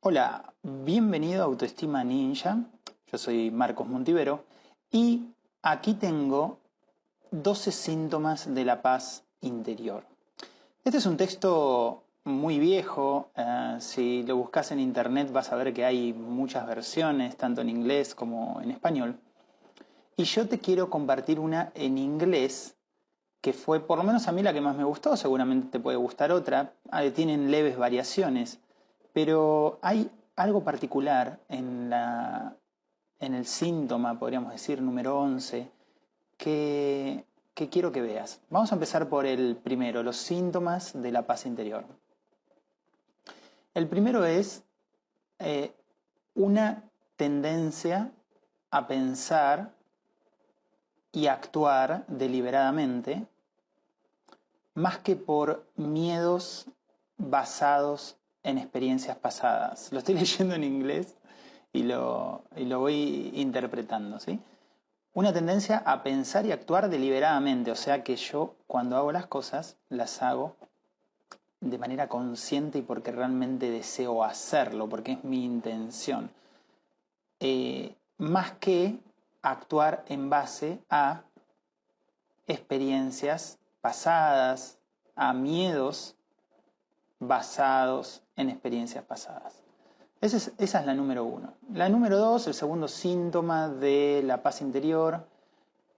Hola, bienvenido a Autoestima Ninja. Yo soy Marcos Montivero y aquí tengo 12 síntomas de la paz interior. Este es un texto muy viejo. eh, si lo buscas en internet vas a ver que hay muchas versiones, tanto en inglés como en español. Y yo te quiero compartir una en inglés que fue por lo menos a mí la que más me gustó, seguramente te puede gustar otra, Ah, tienen leves variaciones, pero hay algo particular en, la, en el síntoma, podríamos decir, número 11, que, que quiero que veas. Vamos a empezar por el primero, los síntomas de la paz interior. El primero es eh, una tendencia a pensar y actuar deliberadamente, más que por miedos basados en experiencias pasadas. Lo estoy leyendo en inglés y lo, y lo voy interpretando, ¿sí? Una tendencia a pensar y actuar deliberadamente, o sea que yo cuando hago las cosas las hago de manera consciente y porque realmente deseo hacerlo, porque es mi intención. Eh, más que actuar en base a experiencias pasadas, a miedos basados en experiencias pasadas. Esa es, la número uno. La número dos, el segundo síntoma de la paz interior,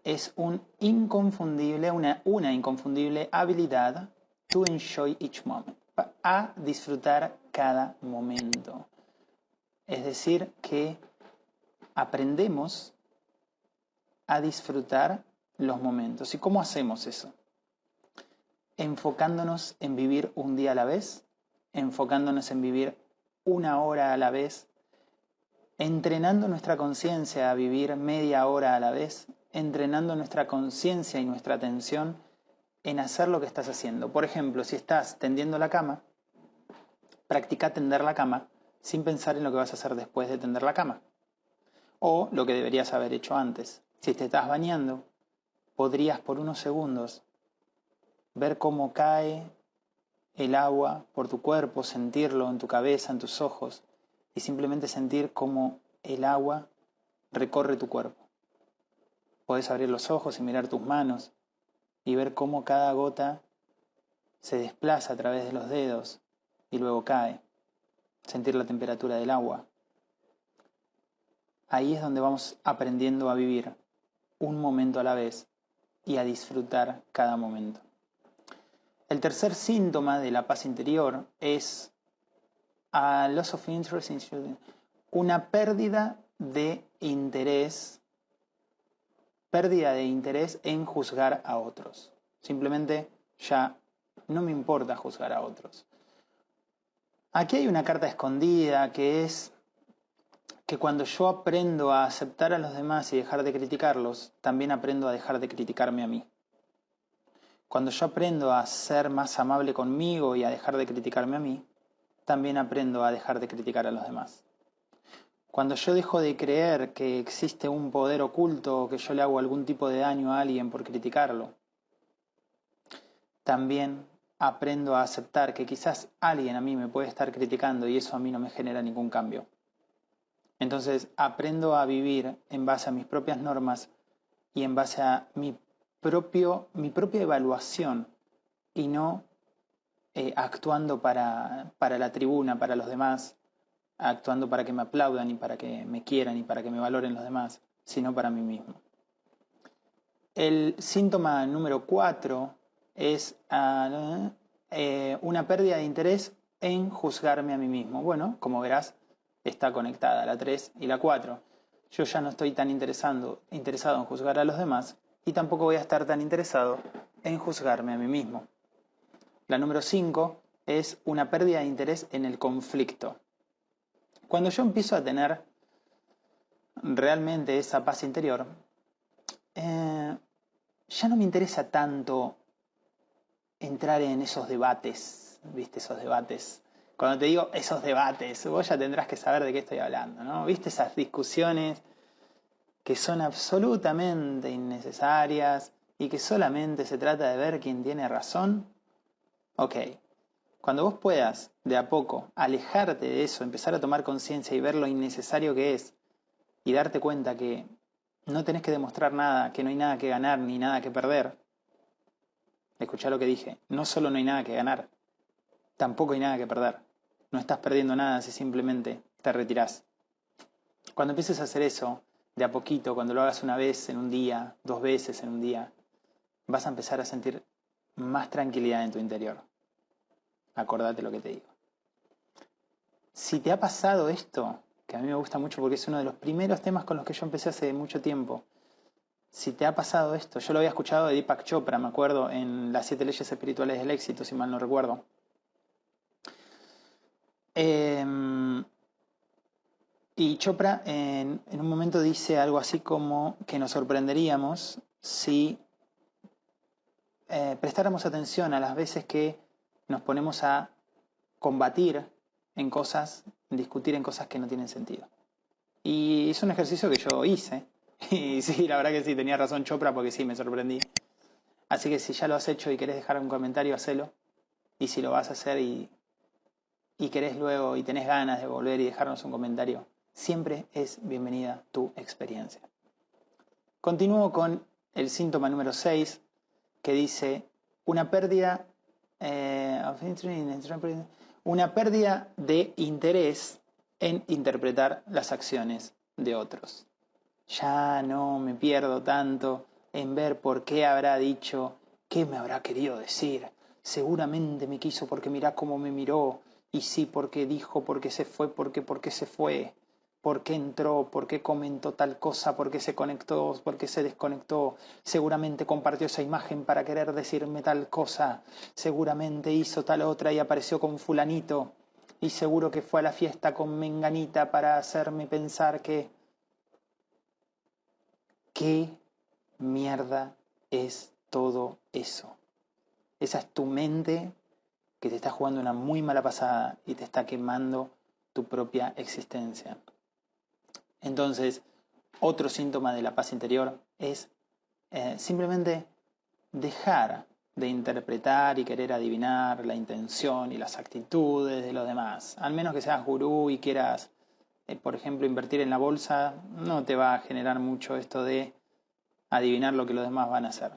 es un inconfundible, una, una inconfundible habilidad to enjoy each moment, a disfrutar cada momento. Es decir, que aprendemos a disfrutar los momentos. ¿Y cómo hacemos eso? Enfocándonos en vivir un día a la vez, enfocándonos en vivir una hora a la vez, entrenando nuestra conciencia a vivir media hora a la vez, entrenando nuestra conciencia y nuestra atención en hacer lo que estás haciendo. Por ejemplo, si estás tendiendo la cama, practica tender la cama sin pensar en lo que vas a hacer después de tender la cama. O lo que deberías haber hecho antes. Si te estás bañando, podrías por unos segundos ver cómo cae el agua por tu cuerpo, sentirlo en tu cabeza, en tus ojos, y simplemente sentir cómo el agua recorre tu cuerpo. Puedes abrir los ojos y mirar tus manos y ver cómo cada gota se desplaza a través de los dedos y luego cae. Sentir la temperatura del agua. Ahí es donde vamos aprendiendo a vivir un momento a la vez y a disfrutar cada momento. El tercer síntoma de la paz interior es a loss of interest in una pérdida de interés, pérdida de interés en juzgar a otros. Simplemente ya no me importa juzgar a otros. Aquí hay una carta escondida que es que cuando yo aprendo a aceptar a los demás y dejar de criticarlos, también aprendo a dejar de criticarme a mí. Cuando yo aprendo a ser más amable conmigo y a dejar de criticarme a mí, también aprendo a dejar de criticar a los demás. Cuando yo dejo de creer que existe un poder oculto o que yo le hago algún tipo de daño a alguien por criticarlo, también aprendo a aceptar que quizás alguien a mí me puede estar criticando y eso a mí no me genera ningún cambio. Entonces aprendo a vivir en base a mis propias normas y en base a mi, propio, mi propia evaluación y no eh, actuando para, para la tribuna, para los demás, actuando para que me aplaudan y para que me quieran y para que me valoren los demás, sino para mí mismo. El síntoma número cuatro es uh, eh, una pérdida de interés en juzgarme a mí mismo. Bueno, como verás, está conectada la 3 y la 4. Yo ya no estoy tan interesado, interesado en juzgar a los demás y tampoco voy a estar tan interesado en juzgarme a mí mismo. La número 5 es una pérdida de interés en el conflicto. Cuando yo empiezo a tener realmente esa paz interior, eh, ya no me interesa tanto entrar en esos debates, ¿viste? Esos debates cuando te digo esos debates, vos ya tendrás que saber de qué estoy hablando, ¿no? ¿Viste esas discusiones que son absolutamente innecesarias y que solamente se trata de ver quién tiene razón? Ok, Cuando vos puedas, de a poco, alejarte de eso, empezar a tomar conciencia y ver lo innecesario que es, y darte cuenta que no tenés que demostrar nada, que no hay nada que ganar ni nada que perder. Escuchá lo que dije, no solo no hay nada que ganar, tampoco hay nada que perder. No estás perdiendo nada si simplemente te retirás. Cuando empieces a hacer eso, de a poquito, cuando lo hagas una vez en un día, dos veces en un día, vas a empezar a sentir más tranquilidad en tu interior. Acordate lo que te digo. Si te ha pasado esto, que a mí me gusta mucho porque es uno de los primeros temas con los que yo empecé hace mucho tiempo. Si te ha pasado esto, yo lo había escuchado de Deepak Chopra, me acuerdo, en las siete leyes espirituales del éxito, si mal no recuerdo. Em, y Chopra en, un momento dice algo así como que nos sorprenderíamos si eh, prestáramos atención a las veces que nos ponemos a combatir en cosas, discutir en cosas que no tienen sentido. Y es un ejercicio que yo hice. Y sí, la verdad que sí, tenía razón Chopra porque sí, me sorprendí. Así que si ya lo has hecho y querés dejar un comentario, hacelo. Y si lo vas a hacer y, y querés luego y tenés ganas de volver y dejarnos un comentario, siempre es bienvenida tu experiencia. Continúo con el síntoma número 6 que dice una pérdida eh, una pérdida de interés en interpretar las acciones de otros. Ya no me pierdo tanto en ver por qué habrá dicho, qué me habrá querido decir. Seguramente me quiso porque mirá cómo me miró, y sí porque dijo, porque se fue, porque porque se fue por qué entró, por qué comentó tal cosa, por qué se conectó, por qué se desconectó, seguramente compartió esa imagen para querer decirme tal cosa, seguramente hizo tal otra y apareció con fulanito, y seguro que fue a la fiesta con menganita para hacerme pensar que... ¿Qué mierda es todo eso? Esa es tu mente que te está jugando una muy mala pasada y te está quemando tu propia existencia. Entonces, otro síntoma de la paz interior es eh, simplemente dejar de interpretar y querer adivinar la intención y las actitudes de los demás. Al menos que seas gurú y quieras, eh, por ejemplo, invertir en la bolsa, no te va a generar mucho esto de adivinar lo que los demás van a hacer.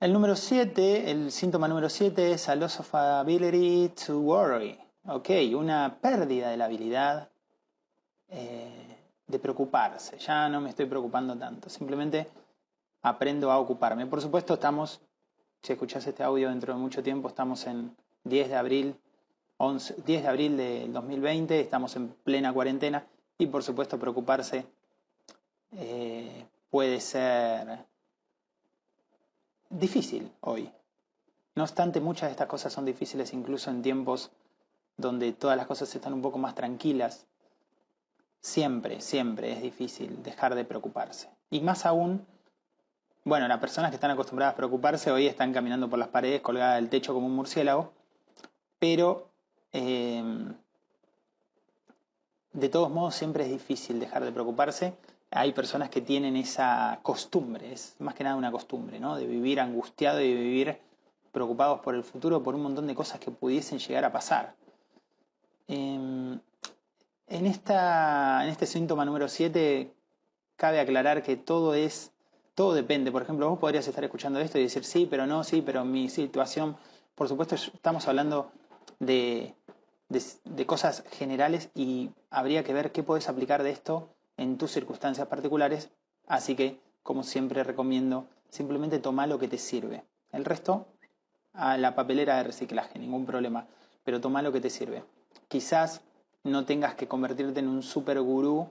el número 7, el síntoma número 7 es a loss of ability to worry. Ok, una pérdida de la habilidad eh, de preocuparse. Ya no me estoy preocupando tanto. Simplemente aprendo a ocuparme. Por supuesto, estamos, si escuchas este audio dentro de mucho tiempo, estamos en 10 de abril, 11, 10 de abril del 2020, estamos en plena cuarentena y por supuesto preocuparse eh, puede ser difícil hoy. No obstante, muchas de estas cosas son difíciles incluso en tiempos donde todas las cosas están un poco más tranquilas, siempre, siempre es difícil dejar de preocuparse. Y más aún, bueno, las personas que están acostumbradas a preocuparse hoy están caminando por las paredes colgadas del techo como un murciélago, pero eh, de todos modos siempre es difícil dejar de preocuparse. Hay personas que tienen esa costumbre, es más que nada una costumbre, ¿no? De vivir angustiado y de vivir preocupados por el futuro, por un montón de cosas que pudiesen llegar a pasar. Em, en, esta, en este síntoma número 7 cabe aclarar que todo es, todo depende. Por ejemplo, vos podrías estar escuchando esto y decir sí, pero no, sí, pero mi situación, por supuesto, estamos hablando de, de, cosas generales y habría que ver qué puedes aplicar de esto en tus circunstancias particulares. Así que, como siempre recomiendo, simplemente toma lo que te sirve. El resto, a la papelera de reciclaje, ningún problema, pero toma lo que te sirve. Quizás no tengas que convertirte en un super gurú,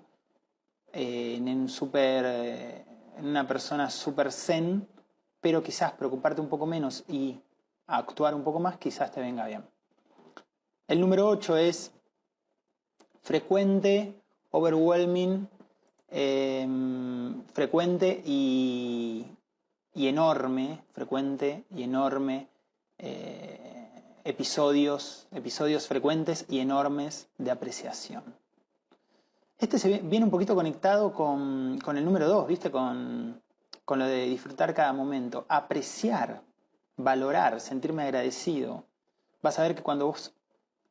eh, en, un super, eh, una persona super zen, pero quizás preocuparte un poco menos y actuar un poco más, quizás te venga bien. El número 8 es frecuente, overwhelming, em, frecuente y, y, enorme, frecuente y enorme eh, episodios, episodios frecuentes y enormes de apreciación. Este se viene un poquito conectado con, el número 2, ¿viste? Con, con lo de disfrutar cada momento. Apreciar valorar, sentirme agradecido. Vas a ver que cuando vos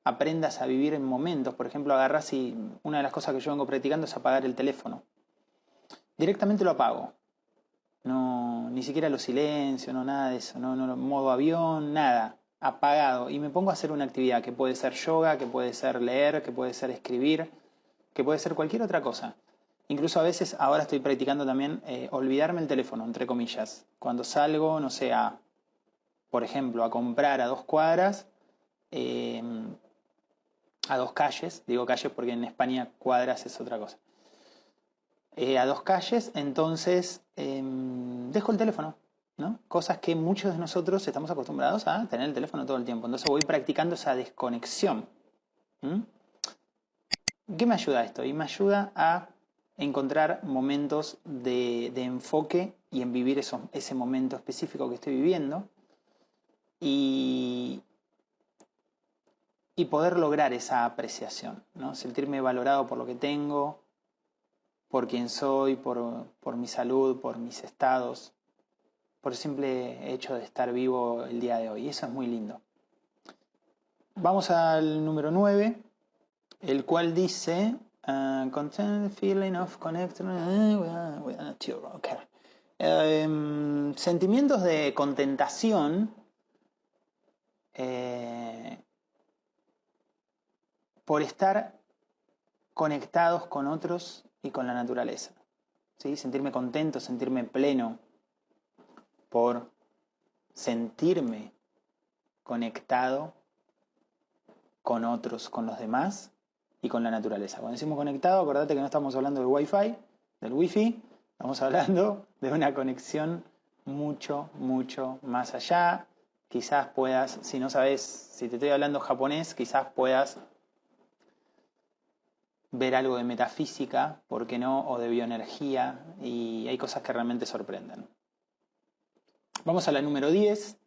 aprendas a vivir en momentos, por ejemplo, agarras y una de las cosas que yo vengo practicando es apagar el teléfono. Directamente lo apago. No, ni siquiera lo silencio, no nada de eso, no, no modo avión, nada, apagado. Y me pongo a hacer una actividad que puede ser yoga, que puede ser leer, que puede ser escribir, que puede ser cualquier otra cosa. Incluso a veces ahora estoy practicando también eh, olvidarme el teléfono, entre comillas. Cuando salgo, no sé, a, por ejemplo, a comprar a dos cuadras, eh, a dos calles, digo calles porque en España cuadras es otra cosa. Eh, a dos calles, entonces em, dejo el teléfono, ¿no? Cosas que muchos de nosotros estamos acostumbrados a tener el teléfono todo el tiempo. Entonces voy practicando esa desconexión. ¿Qué me ayuda esto? Y me ayuda a encontrar momentos de, enfoque y en vivir ese momento específico que estoy viviendo y, poder lograr esa apreciación, ¿no? sentirme valorado por lo que tengo, por quién soy, por, por mi salud, por mis estados, por el simple hecho de estar vivo el día de hoy. Eso es muy lindo. Vamos al número 9, el cual dice, uh, content feeling of connection okay. Em, sentimientos de contentación eh, por estar conectados con otros y con la naturaleza. ¿sí? Sentirme contento, sentirme pleno, por sentirme conectado con otros, con los demás y con la naturaleza. Cuando decimos conectado, acordate que no estamos hablando del Wi-Fi, del Wi-Fi, estamos hablando de una conexión mucho, mucho más allá. Quizás puedas, si no sabes, si te estoy hablando japonés, quizás puedas ver algo de metafísica, ¿por qué no? O de bioenergía, y hay cosas que realmente sorprenden. Vamos a la número 10.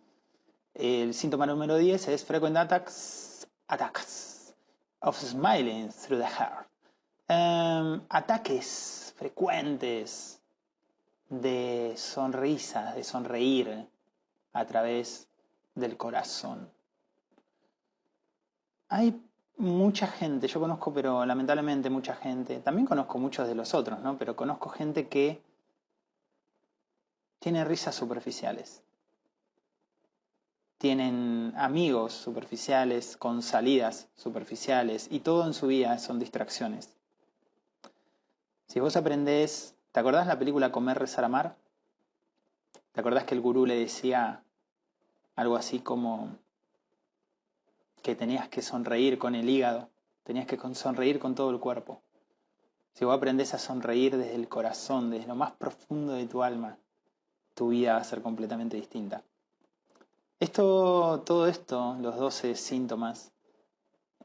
El síntoma número 10 es frequent attacks, attacks of smiling through the heart. Em, ataques frecuentes de sonrisas, de sonreír a través del corazón. Hay mucha gente, yo conozco, pero lamentablemente mucha gente, también conozco muchos de los otros, ¿no? Pero conozco gente que tiene risas superficiales. Tienen amigos superficiales, con salidas superficiales, y todo en su vida son distracciones. Si vos aprendés, ¿te acordás la película Comer, Rezar, Amar? ¿Te acordás que el gurú le decía algo así como, que tenías que sonreír con el hígado, tenías que sonreír con todo el cuerpo. Si vos aprendes a sonreír desde el corazón, desde lo más profundo de tu alma, tu vida va a ser completamente distinta. Esto, todo esto, los 12 síntomas,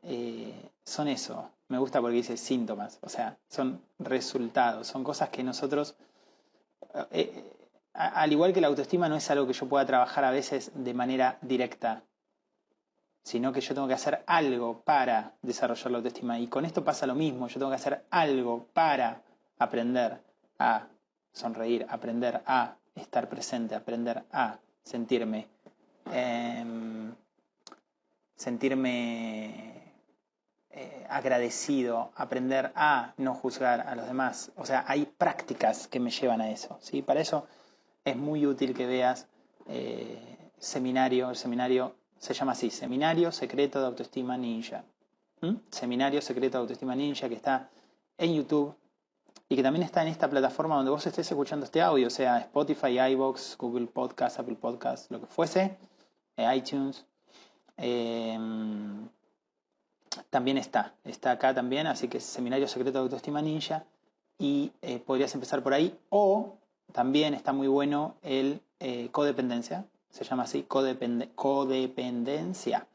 eh, son eso. Me gusta porque dice síntomas, o sea, son resultados, son cosas que nosotros, eh, eh, al igual que la autoestima, no es algo que yo pueda trabajar a veces de manera directa sino que yo tengo que hacer algo para desarrollar la autoestima. Y con esto pasa lo mismo, yo tengo que hacer algo para aprender a sonreír, aprender a estar presente, aprender a sentirme, em, sentirme eh, agradecido, aprender a no juzgar a los demás. O sea, hay prácticas que me llevan a eso. ¿sí? Para eso es muy útil que veas eh, seminario, el seminario se llama así, Seminario Secreto de Autoestima Ninja. ¿Mm? Seminario Secreto de Autoestima Ninja que está en YouTube y que también está en esta plataforma donde vos estés escuchando este audio, sea Spotify, iBox, Google Podcast, Apple Podcast, lo que fuese, eh, iTunes. Em, también está, está acá también, así que Seminario Secreto de Autoestima Ninja y eh, podrías empezar por ahí. O también está muy bueno el eh, codependencia, se llama así, codependencia,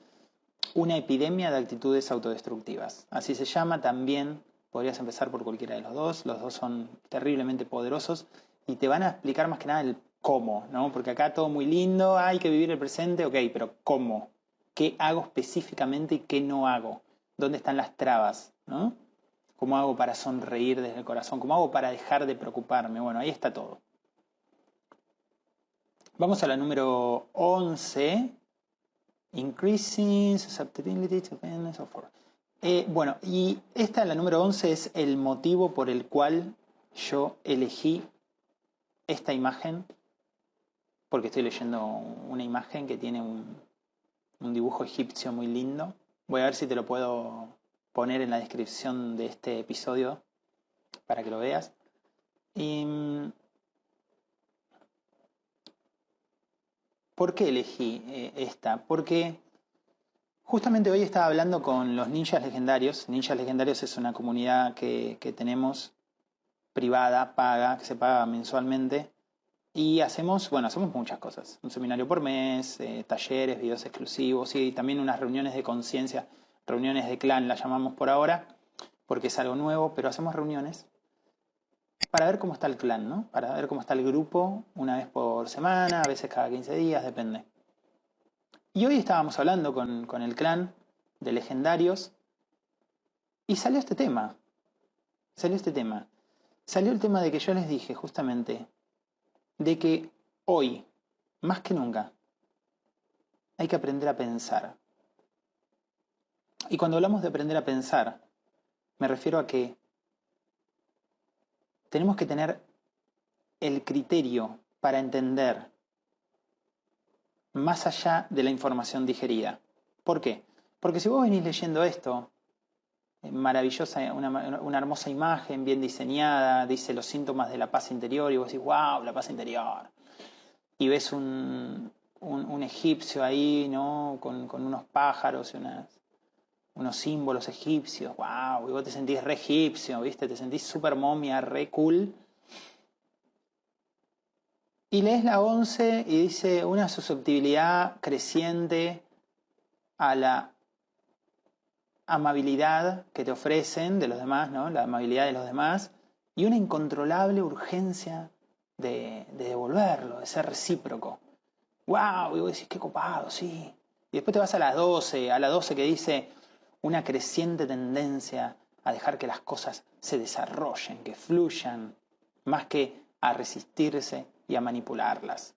una epidemia de actitudes autodestructivas. Así se llama también, podrías empezar por cualquiera de los dos, los dos son terriblemente poderosos y te van a explicar más que nada el cómo, ¿no? Porque acá todo muy lindo, hay que vivir el presente, ok, pero ¿cómo? ¿Qué hago específicamente y qué no hago? ¿Dónde están las trabas? ¿no? ¿Cómo hago para sonreír desde el corazón? ¿Cómo hago para dejar de preocuparme? Bueno, ahí está todo. Vamos a la número 11. Increasing susceptibility to of eh, bueno, y esta, la número 11, es el motivo por el cual yo elegí esta imagen, porque estoy leyendo una imagen que tiene un, dibujo egipcio muy lindo. Voy a ver si te lo puedo poner en la descripción de este episodio para que lo veas. Mm, ¿Por qué elegí eh, esta? Porque justamente hoy estaba hablando con los ninjas legendarios. Ninjas legendarios es una comunidad que, tenemos privada, paga, que se paga mensualmente. Y hacemos, bueno, hacemos muchas cosas. Un seminario por mes, eh, talleres, videos exclusivos y también unas reuniones de conciencia, reuniones de clan, las llamamos por ahora, porque es algo nuevo, pero hacemos reuniones para ver cómo está el clan, ¿no? Para ver cómo está el grupo una vez por semana, a veces cada 15 días, depende. Y hoy estábamos hablando con, con el clan de legendarios y salió este tema. Salió este tema. Salió el tema de que yo les dije justamente de que hoy, más que nunca, hay que aprender a pensar. Y cuando hablamos de aprender a pensar, me refiero a que tenemos que tener el criterio para entender más allá de la información digerida. ¿Por qué? Porque si vos venís leyendo esto, eh, maravillosa, una, hermosa imagen, bien diseñada, dice los síntomas de la paz interior, y vos decís, wow, la paz interior. Y ves un, egipcio ahí, ¿no? Con, con unos pájaros y unas, unos símbolos egipcios, wow, y vos te sentís re egipcio, ¿viste? Te sentís super momia, re cool. Y lees la 11 y dice una susceptibilidad creciente a la amabilidad que te ofrecen de los demás, ¿no? La amabilidad de los demás y una incontrolable urgencia de, de devolverlo, de ser recíproco. ¡Wow! Y vos decís, qué copado, sí. Y después te vas a las 12, a la 12 que dice, una creciente tendencia a dejar que las cosas se desarrollen, que fluyan, más que a resistirse y a manipularlas.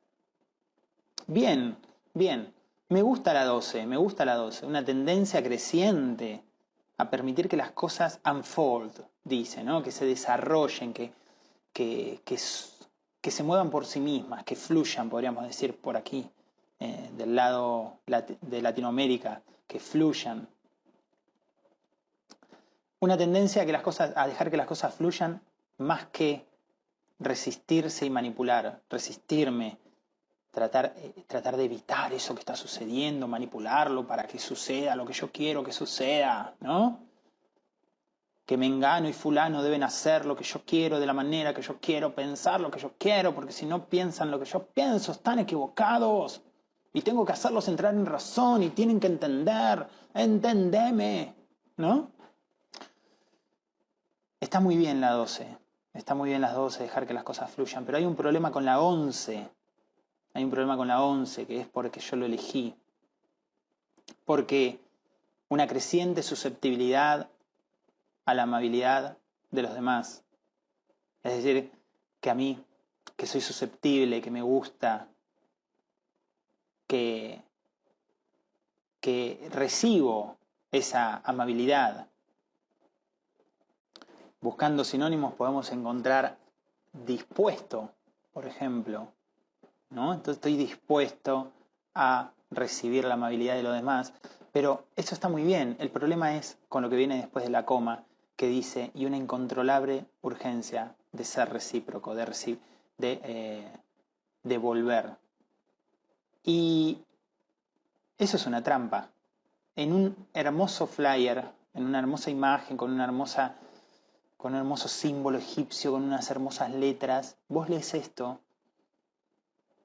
Bien, bien, me gusta la 12, me gusta la 12, una tendencia creciente a permitir que las cosas unfold, dice, ¿no? que se desarrollen, que, que, que, se muevan por sí mismas, que fluyan, podríamos decir, por aquí, eh, del lado de Latinoamérica, que fluyan, una tendencia a, que las cosas, a dejar que las cosas fluyan más que resistirse y manipular, resistirme, tratar, eh, tratar de evitar eso que está sucediendo, manipularlo para que suceda lo que yo quiero que suceda, ¿no? Que Mengano y Fulano deben hacer lo que yo quiero de la manera que yo quiero, pensar lo que yo quiero, porque si no piensan lo que yo pienso, están equivocados. Y tengo que hacerlos entrar en razón y tienen que entender, entendeme, ¿no? Está muy bien la 12, está muy bien las 12, dejar que las cosas fluyan, pero hay un problema con la 11. Hay un problema con la 11 que es porque yo lo elegí. Porque una creciente susceptibilidad a la amabilidad de los demás. Es decir, que a mí, que soy susceptible, que me gusta, que, que recibo esa amabilidad, Buscando sinónimos podemos encontrar dispuesto, por ejemplo. ¿no? Entonces estoy dispuesto a recibir la amabilidad de los demás. Pero eso está muy bien. El problema es con lo que viene después de la coma, que dice, y una incontrolable urgencia de ser recíproco, de, de eh, devolver. Y eso es una trampa. En un hermoso flyer, en una hermosa imagen, con una hermosa con un hermoso símbolo egipcio, con unas hermosas letras. Vos lees esto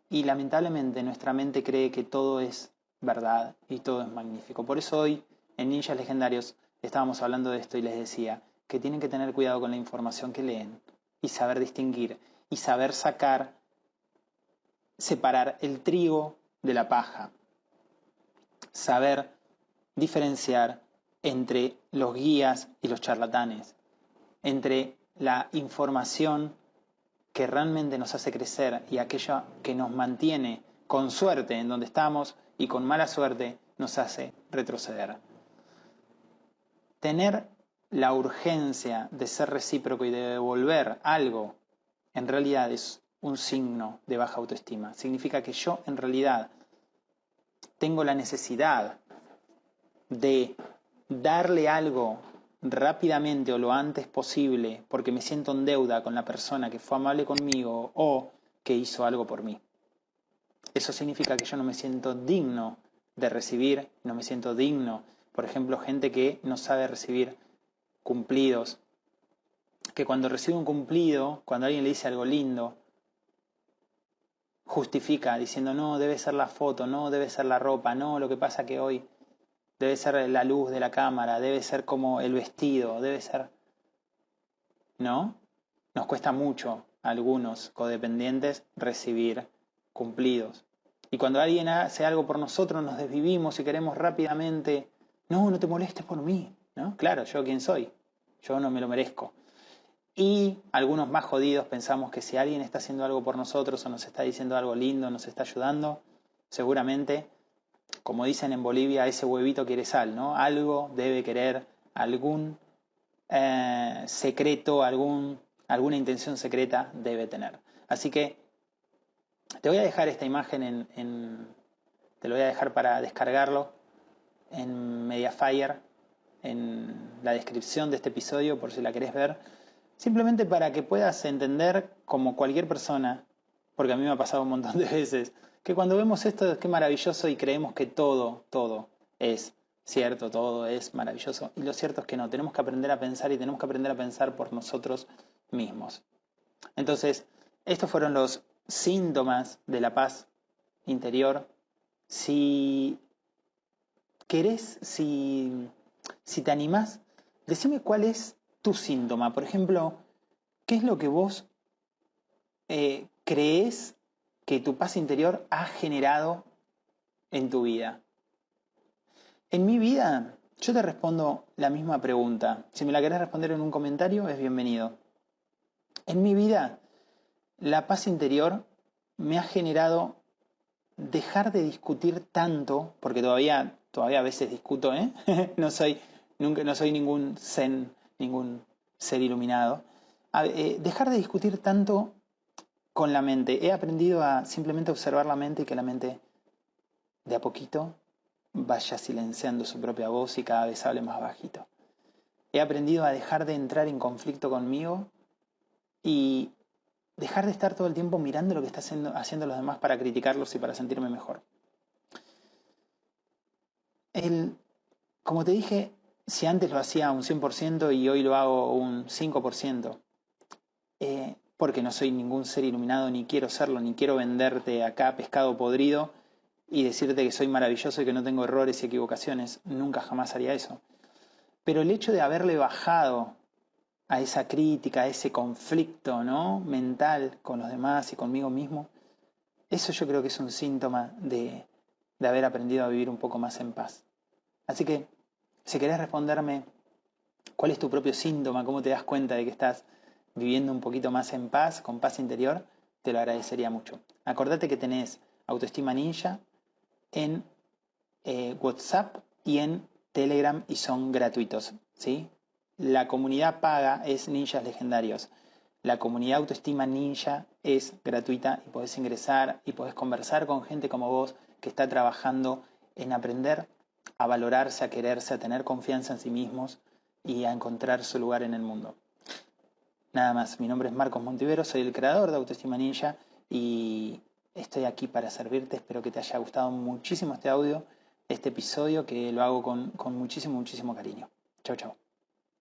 y lamentablemente nuestra mente cree que todo es verdad y todo es magnífico. Por eso hoy en Ninjas Legendarios estábamos hablando de esto y les decía que tienen que tener cuidado con la información que leen y saber distinguir y saber sacar, separar el trigo de la paja, saber diferenciar entre los guías y los charlatanes, entre la información que realmente nos hace crecer y aquella que nos mantiene con suerte en donde estamos y con mala suerte nos hace retroceder. Tener la urgencia de ser recíproco y de devolver algo en realidad es un signo de baja autoestima. Significa que yo en realidad tengo la necesidad de darle algo rápidamente o lo antes posible porque me siento en deuda con la persona que fue amable conmigo o que hizo algo por mí. Eso significa que yo no me siento digno de recibir, no me siento digno, por ejemplo, gente que no sabe recibir cumplidos, que cuando recibe un cumplido, cuando alguien le dice algo lindo, justifica diciendo, no, debe ser la foto, no, debe ser la ropa, no, lo que pasa que hoy debe ser la luz de la cámara, debe ser como el vestido, debe ser... ¿No? Nos cuesta mucho a algunos codependientes recibir cumplidos. Y cuando alguien hace algo por nosotros, nos desvivimos y queremos rápidamente, no, no te molestes por mí, ¿no? Claro, yo quién soy, yo no me lo merezco. Y algunos más jodidos pensamos que si alguien está haciendo algo por nosotros o nos está diciendo algo lindo, nos está ayudando, seguramente, como dicen en Bolivia, ese huevito quiere sal, ¿no? Algo debe querer, algún eh, secreto, algún, alguna intención secreta debe tener. Así que te voy a dejar esta imagen en, te lo voy a dejar para descargarlo en Mediafire, en la descripción de este episodio, por si la querés ver, simplemente para que puedas entender como cualquier persona, porque a mí me ha pasado un montón de veces, que cuando vemos esto es que maravilloso y creemos que todo, todo es cierto, todo es maravilloso. Y lo cierto es que no, tenemos que aprender a pensar y tenemos que aprender a pensar por nosotros mismos. Entonces, estos fueron los síntomas de la paz interior. Si querés, si, si te animás, decime cuál es tu síntoma. Por ejemplo, ¿qué es lo que vos eh, crees que tu paz interior ha generado en tu vida? En mi vida, yo te respondo la misma pregunta. Si me la querés responder en un comentario, es bienvenido. En mi vida, la paz interior me ha generado dejar de discutir tanto, porque todavía, todavía a veces discuto, ¿eh? no, soy, nunca, no soy ningún zen, ningún ser iluminado, eh, dejar de discutir tanto con la mente. He aprendido a simplemente observar la mente y que la mente de a poquito vaya silenciando su propia voz y cada vez hable más bajito. He aprendido a dejar de entrar en conflicto conmigo y dejar de estar todo el tiempo mirando lo que están haciendo, los demás para criticarlos y para sentirme mejor. El, como te dije, si antes lo hacía un 100% y hoy lo hago un 5%, eh, porque no soy ningún ser iluminado, ni quiero serlo, ni quiero venderte acá pescado podrido y decirte que soy maravilloso y que no tengo errores y equivocaciones, nunca jamás haría eso. Pero el hecho de haberle bajado a esa crítica, a ese conflicto ¿no? mental con los demás y conmigo mismo, eso yo creo que es un síntoma de, de haber aprendido a vivir un poco más en paz. Así que, si querés responderme cuál es tu propio síntoma, cómo te das cuenta de que estás viviendo un poquito más en paz, con paz interior, te lo agradecería mucho. Acordate que tenés Autoestima Ninja en eh, WhatsApp y en Telegram y son gratuitos, ¿sí? La comunidad paga es Ninjas Legendarios. La comunidad Autoestima Ninja es gratuita y podés ingresar y podés conversar con gente como vos que está trabajando en aprender a valorarse, a quererse, a tener confianza en sí mismos y a encontrar su lugar en el mundo. Nada más, mi nombre es Marcos Montivero, soy el creador de Autoestima Ninja y estoy aquí para servirte. Espero que te haya gustado muchísimo este audio, este episodio, que lo hago con, con muchísimo, muchísimo cariño. Chau, chau.